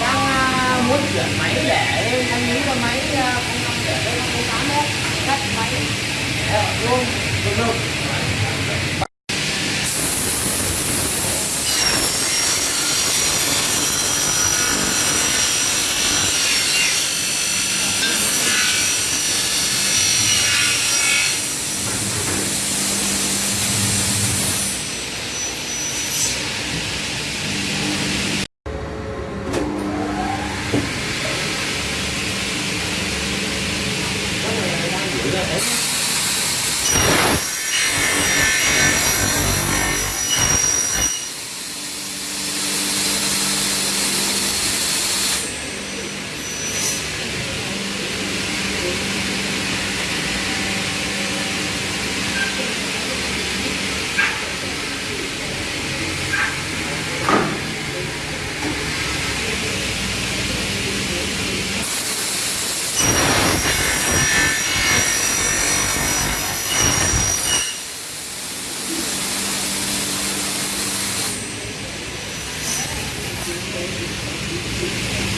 đang à, muốn chuyển máy để anh nghĩ là máy không để đây không tám đấy cắt máy để luôn được được フフフフ。